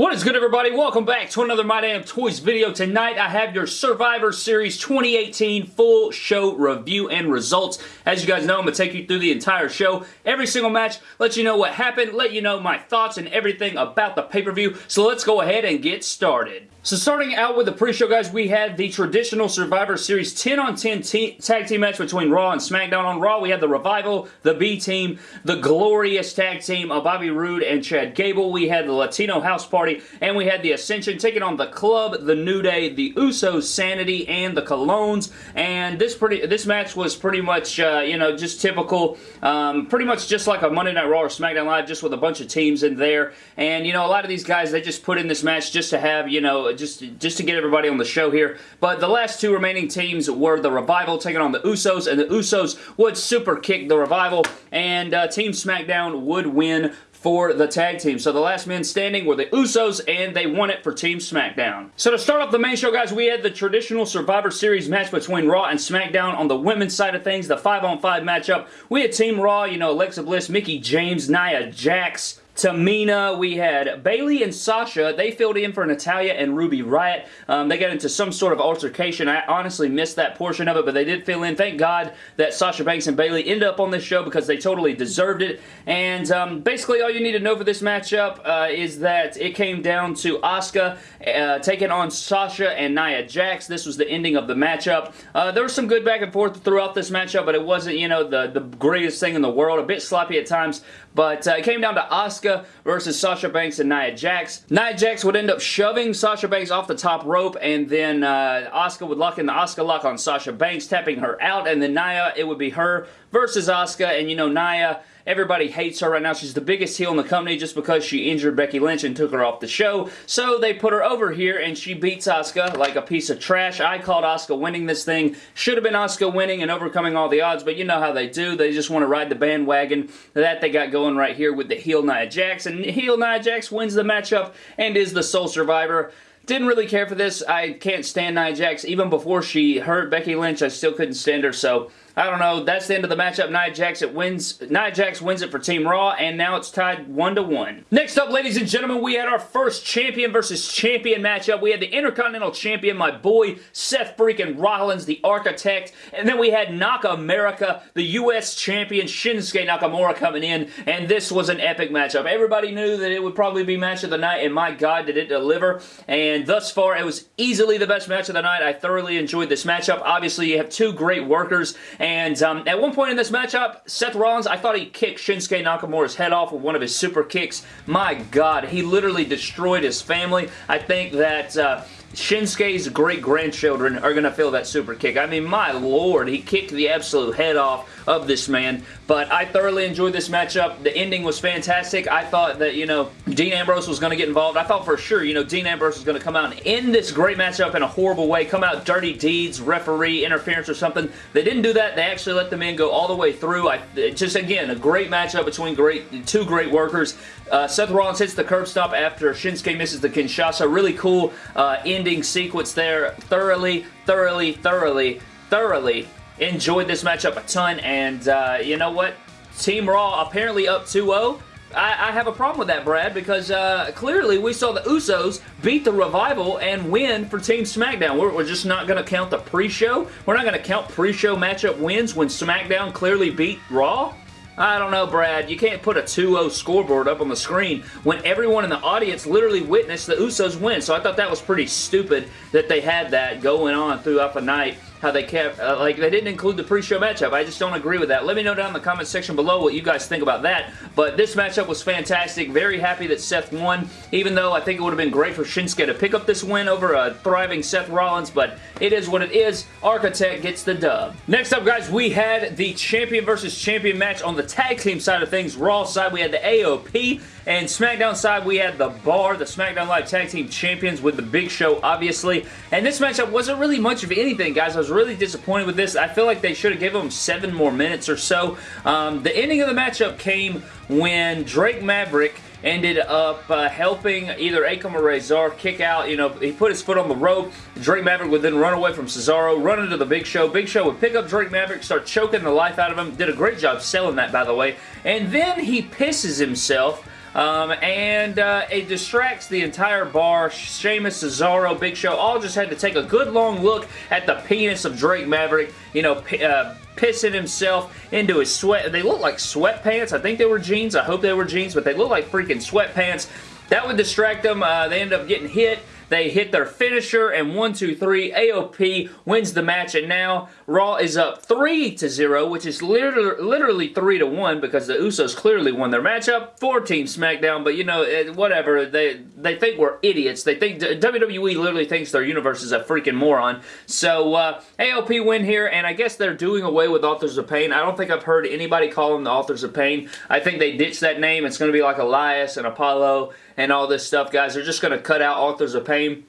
What is good everybody? Welcome back to another My Damn Toys video. Tonight I have your Survivor Series 2018 full show review and results. As you guys know, I'm going to take you through the entire show, every single match, let you know what happened, let you know my thoughts and everything about the pay-per-view. So let's go ahead and get started. So starting out with the pre-show, guys, we had the traditional Survivor Series 10 on 10 tag team match between Raw and SmackDown. On Raw, we had the Revival, the B-Team, the glorious tag team of Bobby Roode and Chad Gable. We had the Latino House Party, and we had the Ascension taking on the Club, the New Day, the Usos, Sanity, and the Colóns. And this pretty this match was pretty much, uh, you know, just typical, um, pretty much just like a Monday Night Raw or SmackDown Live, just with a bunch of teams in there. And, you know, a lot of these guys, they just put in this match just to have, you know, just, just to get everybody on the show here. But the last two remaining teams were the Revival taking on the Usos, and the Usos would super kick the Revival, and uh, Team SmackDown would win for the tag team. So the last men standing were the Usos, and they won it for Team SmackDown. So to start off the main show, guys, we had the traditional Survivor Series match between Raw and SmackDown on the women's side of things, the 5-on-5 matchup. We had Team Raw, you know, Alexa Bliss, Mickie James, Nia Jax, Tamina. We had Bayley and Sasha. They filled in for Natalya and Ruby Riott. Um, they got into some sort of altercation. I honestly missed that portion of it, but they did fill in. Thank God that Sasha Banks and Bayley ended up on this show because they totally deserved it. And um, basically all you need to know for this matchup uh, is that it came down to Asuka uh, taking on Sasha and Nia Jax. This was the ending of the matchup. Uh, there was some good back and forth throughout this matchup, but it wasn't, you know, the, the greatest thing in the world. A bit sloppy at times, but uh, it came down to Asuka versus Sasha Banks and Nia Jax. Nia Jax would end up shoving Sasha Banks off the top rope, and then uh, Asuka would lock in the Asuka lock on Sasha Banks, tapping her out, and then Nia, it would be her versus Asuka, and you know, Nia Everybody hates her right now. She's the biggest heel in the company just because she injured Becky Lynch and took her off the show. So they put her over here and she beats Asuka like a piece of trash. I called Asuka winning this thing. Should have been Asuka winning and overcoming all the odds, but you know how they do. They just want to ride the bandwagon that they got going right here with the heel Nia Jax. And heel Nia Jax wins the matchup and is the sole survivor. Didn't really care for this. I can't stand Nia Jax. Even before she hurt Becky Lynch, I still couldn't stand her. So I don't know. That's the end of the matchup. Nia Jax it wins. Nia Jax wins it for Team Raw, and now it's tied one to one. Next up, ladies and gentlemen, we had our first champion versus champion matchup. We had the Intercontinental Champion, my boy Seth freaking Rollins, the Architect, and then we had Nakamura, the U.S. Champion Shinsuke Nakamura coming in, and this was an epic matchup. Everybody knew that it would probably be match of the night, and my God, did it deliver. And thus far, it was easily the best match of the night. I thoroughly enjoyed this matchup. Obviously, you have two great workers, and um, at one point in this matchup, Seth Rollins, I thought he kicked Shinsuke Nakamura's head off with one of his super kicks. My God, he literally destroyed his family. I think that... Uh, Shinsuke's great-grandchildren are going to feel that super kick. I mean, my lord, he kicked the absolute head off of this man, but I thoroughly enjoyed this matchup. The ending was fantastic. I thought that, you know, Dean Ambrose was going to get involved. I thought for sure, you know, Dean Ambrose was going to come out and end this great matchup in a horrible way, come out dirty deeds, referee, interference or something. They didn't do that. They actually let the men go all the way through. I, just, again, a great matchup between great two great workers. Uh, Seth Rollins hits the curb stomp after Shinsuke misses the Kinshasa. Really cool uh, ending sequence there. Thoroughly, thoroughly, thoroughly, thoroughly enjoyed this matchup a ton. And uh, you know what? Team Raw apparently up 2-0. I, I, have a problem with that, Brad, because uh, clearly we saw the Usos beat the Revival and win for Team SmackDown. We're, we're just not going to count the pre-show. We're not going to count pre-show matchup wins when SmackDown clearly beat Raw. I don't know, Brad. You can't put a 2-0 scoreboard up on the screen when everyone in the audience literally witnessed the Usos win. So I thought that was pretty stupid that they had that going on throughout the night how they kept, uh, like, they didn't include the pre-show matchup. I just don't agree with that. Let me know down in the comment section below what you guys think about that. But this matchup was fantastic. Very happy that Seth won, even though I think it would have been great for Shinsuke to pick up this win over a thriving Seth Rollins, but it is what it is. Architect gets the dub. Next up, guys, we had the champion versus champion match on the tag team side of things. Raw side, we had the AOP and SmackDown side, we had the Bar, the SmackDown Live Tag Team Champions with the Big Show, obviously. And this matchup wasn't really much of anything, guys. I was really disappointed with this. I feel like they should have given them seven more minutes or so. Um, the ending of the matchup came when Drake Maverick ended up uh, helping either Akam or Rezar kick out. You know, he put his foot on the rope. Drake Maverick would then run away from Cesaro, run into the Big Show. Big Show would pick up Drake Maverick, start choking the life out of him. Did a great job selling that, by the way. And then he pisses himself Um, and uh, it distracts the entire bar. Sheamus, Cesaro, Big Show all just had to take a good long look at the penis of Drake Maverick, you know, uh, pissing himself into his sweat. They look like sweatpants. I think they were jeans. I hope they were jeans, but they look like freaking sweatpants. That would distract them. Uh, they end up getting hit. They hit their finisher, and 1, 2, 3, AOP wins the match, and now Raw is up 3 to 0, which is literally, literally 3 to 1 because the Usos clearly won their matchup for Team SmackDown, but you know, whatever. They, they think we're idiots. They think WWE literally thinks their universe is a freaking moron. So, uh, AOP win here, and I guess they're doing away with Authors of Pain. I don't think I've heard anybody call them the Authors of Pain. I think they ditched that name. It's going to be like Elias and Apollo and all this stuff, guys. They're just going to cut out Authors of Pain.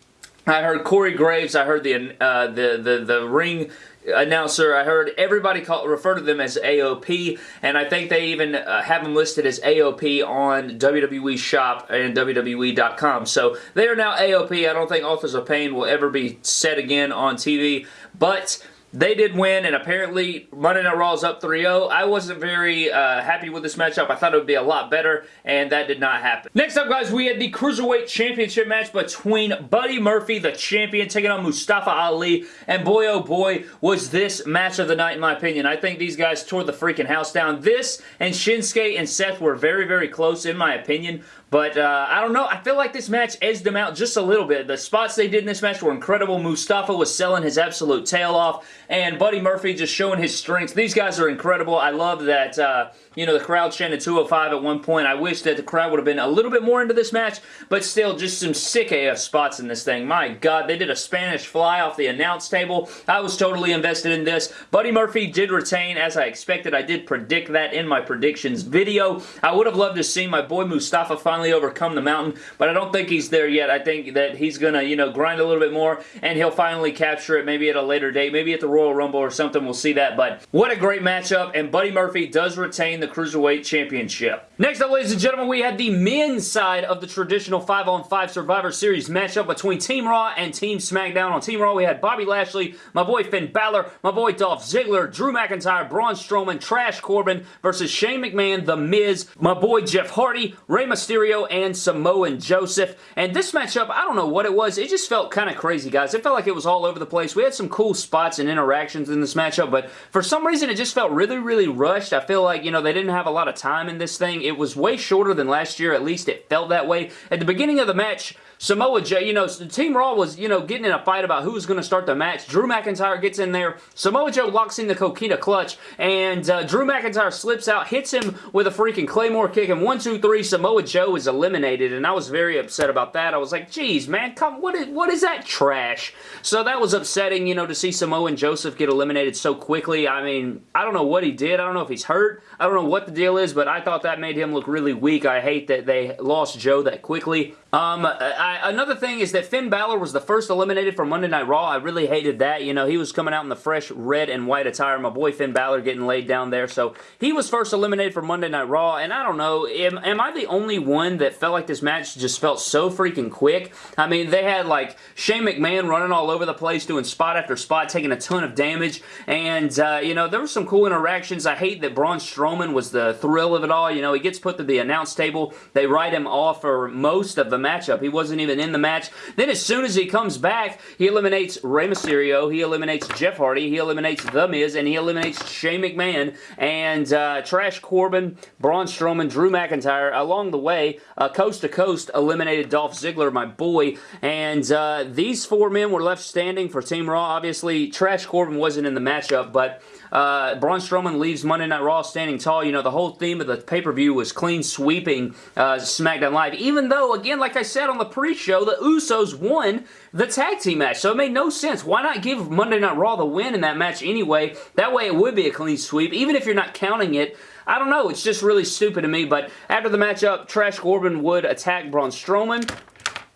I heard Corey Graves. I heard the uh, the the the ring announcer. I heard everybody call, refer to them as AOP, and I think they even uh, have them listed as AOP on WWE Shop and WWE.com. So they are now AOP. I don't think Authors of Pain will ever be said again on TV, but they did win, and apparently Monday Night Raw is up 3-0. I wasn't very uh, happy with this matchup. I thought it would be a lot better, and that did not happen. Next up, guys, we had the Cruiserweight Championship match between Buddy Murphy, the champion, taking on Mustafa Ali, and boy, oh boy, was this match of the night, in my opinion. I think these guys tore the freaking house down. This and Shinsuke and Seth were very, very close, in my opinion, but uh, I don't know. I feel like this match edged them out just a little bit. The spots they did in this match were incredible. Mustafa was selling his absolute tail off, and Buddy Murphy just showing his strength. These guys are incredible. I love that, uh, you know, the crowd chanted 205 at one point. I wish that the crowd would have been a little bit more into this match, but still, just some sick AF spots in this thing. My God, they did a Spanish fly off the announce table. I was totally invested in this. Buddy Murphy did retain, as I expected. I did predict that in my predictions video. I would have loved to see my boy Mustafa finally finally overcome the mountain, but I don't think he's there yet. I think that he's going to, you know, grind a little bit more, and he'll finally capture it maybe at a later date, maybe at the Royal Rumble or something. We'll see that, but what a great matchup, and Buddy Murphy does retain the Cruiserweight Championship. Next up, ladies and gentlemen, we had the men's side of the traditional 5-on-5 Survivor Series matchup between Team Raw and Team SmackDown. On Team Raw, we had Bobby Lashley, my boy Finn Balor, my boy Dolph Ziggler, Drew McIntyre, Braun Strowman, Trash Corbin versus Shane McMahon, The Miz, my boy Jeff Hardy, Rey Mysterio, and Samoa Joseph. And this matchup, I don't know what it was. It just felt kind of crazy, guys. It felt like it was all over the place. We had some cool spots and interactions in this matchup, but for some reason, it just felt really, really rushed. I feel like, you know, they didn't have a lot of time in this thing. It was way shorter than last year. At least it felt that way. At the beginning of the match, Samoa Joe, you know, Team Raw was, you know, getting in a fight about who was going to start the match. Drew McIntyre gets in there. Samoa Joe locks in the Coquina clutch, and uh, Drew McIntyre slips out, hits him with a freaking Claymore kick, and one, two, three, Samoa Joe is eliminated, and I was very upset about that. I was like, geez, man, come, what is, what is that trash? So that was upsetting, you know, to see Samoa and Joseph get eliminated so quickly. I mean, I don't know what he did. I don't know if he's hurt. I don't know what the deal is, but I thought that made him look really weak. I hate that they lost Joe that quickly. Um, I, another thing is that Finn Balor was the first eliminated from Monday Night Raw. I really hated that. You know, he was coming out in the fresh red and white attire. My boy Finn Balor getting laid down there. So he was first eliminated from Monday Night Raw. And I don't know, am, am I the only one that felt like this match just felt so freaking quick? I mean, they had like Shane McMahon running all over the place, doing spot after spot, taking a ton of damage. And, uh, you know, there were some cool interactions. I hate that Braun Strowman was the thrill of it all. You know, he gets put to the announce table. They write him off for most of the matchup. He wasn't even in the match. Then as soon as he comes back, he eliminates Rey Mysterio, he eliminates Jeff Hardy, he eliminates The Miz, and he eliminates Shane McMahon and uh, Trash Corbin, Braun Strowman, Drew McIntyre. Along the way, uh, coast to coast, eliminated Dolph Ziggler, my boy. And uh, these four men were left standing for Team Raw. Obviously, Trash Corbin wasn't in the matchup, but uh, Braun Strowman leaves Monday Night Raw standing tall. You know, the whole theme of the pay-per-view was clean sweeping uh, SmackDown Live. Even though, again, like I said on the pre-show, the Usos won the tag team match. So it made no sense. Why not give Monday Night Raw the win in that match anyway? That way it would be a clean sweep. Even if you're not counting it, I don't know. It's just really stupid to me. But after the matchup, Trash Corbin would attack Braun Strowman.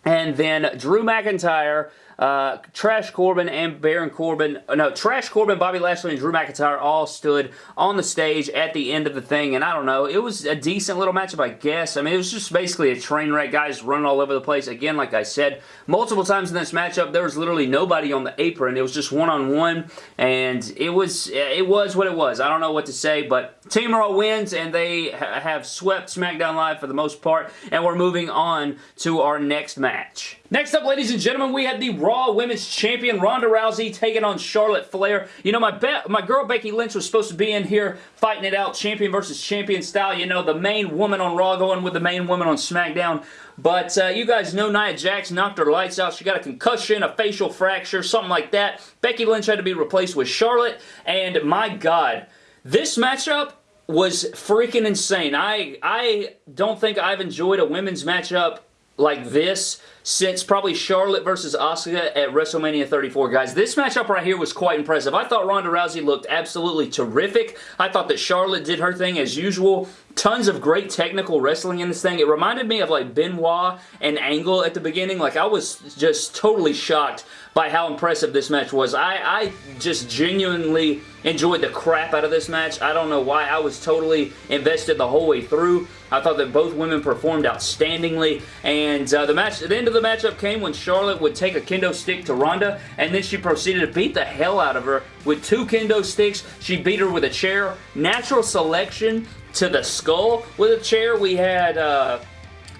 And then Drew McIntyre uh, Trash Corbin and Baron Corbin, uh, no, Trash Corbin, Bobby Lashley, and Drew McIntyre all stood on the stage at the end of the thing, and I don't know, it was a decent little matchup, I guess. I mean, it was just basically a train wreck, guys running all over the place. Again, like I said, multiple times in this matchup, there was literally nobody on the apron. It was just one-on-one, -on -one, and it was, it was what it was. I don't know what to say, but Team Raw wins, and they ha have swept SmackDown Live for the most part, and we're moving on to our next match. Next up, ladies and gentlemen, we had the Raw Women's Champion Ronda Rousey taking on Charlotte Flair. You know, my my girl Becky Lynch was supposed to be in here fighting it out, champion versus champion style. You know, the main woman on Raw going with the main woman on SmackDown. But uh, you guys know Nia Jax knocked her lights out. She got a concussion, a facial fracture, something like that. Becky Lynch had to be replaced with Charlotte. And my God, this matchup was freaking insane. I, I don't think I've enjoyed a women's matchup like this since probably Charlotte versus Asuka at WrestleMania 34. Guys, this matchup right here was quite impressive. I thought Ronda Rousey looked absolutely terrific. I thought that Charlotte did her thing as usual. Tons of great technical wrestling in this thing. It reminded me of like Benoit and Angle at the beginning. Like I was just totally shocked by how impressive this match was. I, I just genuinely enjoyed the crap out of this match. I don't know why. I was totally invested the whole way through. I thought that both women performed outstandingly. And uh, the match, at the end of the matchup came when Charlotte would take a kendo stick to Ronda, and then she proceeded to beat the hell out of her with two kendo sticks. She beat her with a chair. Natural selection to the skull with a chair. We had uh,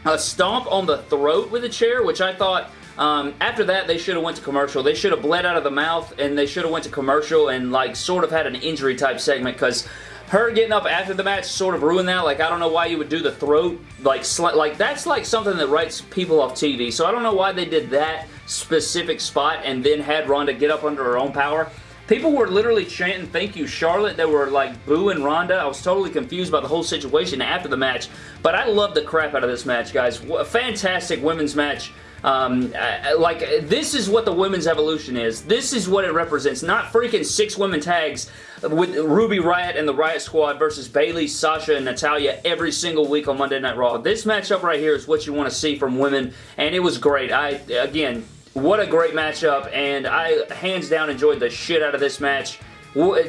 a stomp on the throat with a chair, which I thought um, after that, they should have went to commercial. They should have bled out of the mouth, and they should have went to commercial and, like, sort of had an injury type segment, because her getting up after the match sort of ruined that. Like, I don't know why you would do the throat. Like, like that's like something that writes people off TV. So I don't know why they did that specific spot and then had Ronda get up under her own power. People were literally chanting, thank you, Charlotte. They were like booing Ronda. I was totally confused by the whole situation after the match. But I love the crap out of this match, guys. A fantastic women's match. Um, like, this is what the women's evolution is. This is what it represents. Not freaking six women tags with Ruby Riott and the Riott Squad versus Bayley, Sasha, and Natalya every single week on Monday Night Raw. This matchup right here is what you want to see from women, and it was great. I, again, what a great matchup, and I hands down enjoyed the shit out of this match.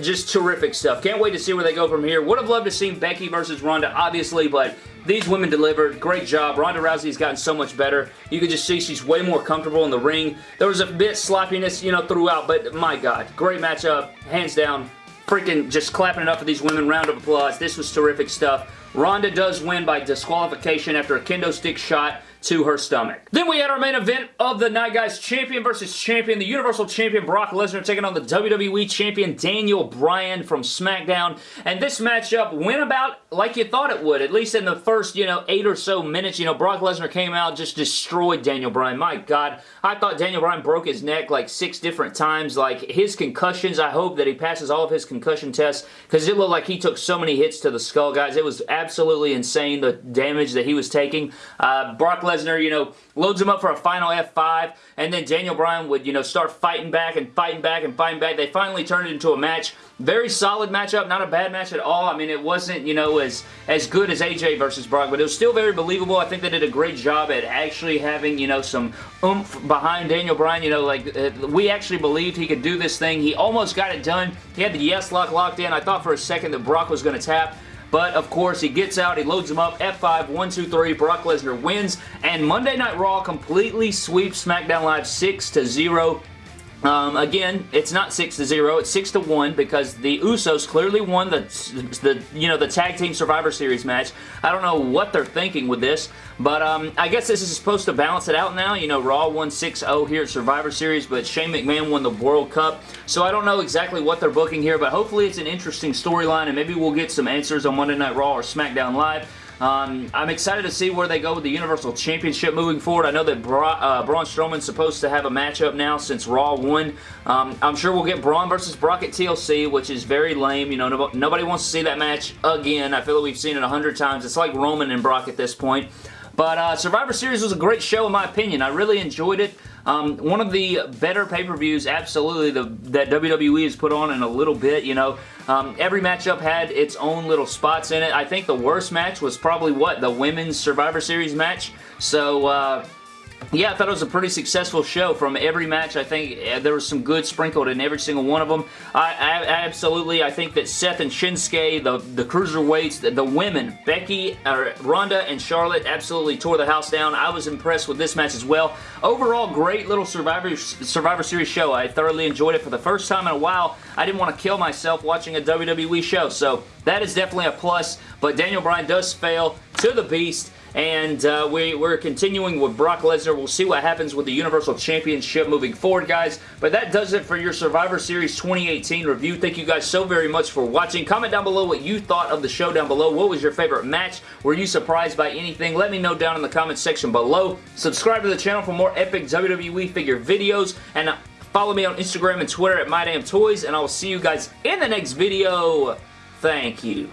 Just terrific stuff. Can't wait to see where they go from here. Would have loved to see Becky versus Ronda, obviously, but these women delivered. Great job. Ronda Rousey's gotten so much better. You can just see she's way more comfortable in the ring. There was a bit sloppiness, you know, throughout, but my God, great matchup. Hands down. Freaking just clapping it up for these women. Round of applause. This was terrific stuff. Ronda does win by disqualification after a kendo stick shot to her stomach. Then we had our main event of the night, guys. Champion versus champion. The Universal Champion Brock Lesnar taking on the WWE Champion Daniel Bryan from SmackDown. And this matchup went about like you thought it would, at least in the first, you know, eight or so minutes. You know, Brock Lesnar came out, just destroyed Daniel Bryan. My God, I thought Daniel Bryan broke his neck like six different times. Like, his concussions, I hope that he passes all of his concussion tests because it looked like he took so many hits to the skull, guys. It was absolutely insane, the damage that he was taking. Uh, Brock Lesnar Lesnar, you know, loads him up for a final F5, and then Daniel Bryan would, you know, start fighting back and fighting back and fighting back. They finally turned it into a match. Very solid matchup, not a bad match at all. I mean, it wasn't, you know, as, as good as AJ versus Brock, but it was still very believable. I think they did a great job at actually having, you know, some oomph behind Daniel Bryan. You know, like, uh, we actually believed he could do this thing. He almost got it done. He had the yes lock locked in. I thought for a second that Brock was going to tap, but, of course, he gets out, he loads him up, F5, 1, 2, 3, Brock Lesnar wins, and Monday Night Raw completely sweeps SmackDown Live 6 to 0 um, again, it's not 6 to 0, it's 6 to 1 because the Usos clearly won the, the you know the tag team Survivor Series match. I don't know what they're thinking with this, but um, I guess this is supposed to balance it out now. You know, Raw won 6-0 here at Survivor Series, but Shane McMahon won the World Cup. So I don't know exactly what they're booking here, but hopefully it's an interesting storyline and maybe we'll get some answers on Monday Night Raw or SmackDown Live. Um, I'm excited to see where they go with the Universal Championship moving forward. I know that Bra uh, Braun Strowman's supposed to have a matchup now since Raw won. Um, I'm sure we'll get Braun versus Brock at TLC, which is very lame. You know, no nobody wants to see that match again. I feel like we've seen it a hundred times. It's like Roman and Brock at this point. But uh, Survivor Series was a great show in my opinion. I really enjoyed it. Um, one of the better pay-per-views, absolutely, the, that WWE has put on in a little bit, you know. Um, every matchup had its own little spots in it. I think the worst match was probably, what, the Women's Survivor Series match? So, uh, yeah, I thought it was a pretty successful show from every match. I think uh, there was some good sprinkled in every single one of them. I, I absolutely, I think that Seth and Shinsuke, the, the cruiserweights, the, the women, Becky, uh, Ronda, and Charlotte absolutely tore the house down. I was impressed with this match as well. Overall, great little Survivor, Survivor Series show. I thoroughly enjoyed it for the first time in a while. I didn't want to kill myself watching a WWE show, so that is definitely a plus, but Daniel Bryan does fail to the Beast and uh, we, we're continuing with Brock Lesnar. We'll see what happens with the Universal Championship moving forward, guys. But that does it for your Survivor Series 2018 review. Thank you guys so very much for watching. Comment down below what you thought of the show down below. What was your favorite match? Were you surprised by anything? Let me know down in the comment section below. Subscribe to the channel for more epic WWE figure videos. And uh, follow me on Instagram and Twitter at MyDamnToys. And I will see you guys in the next video. Thank you.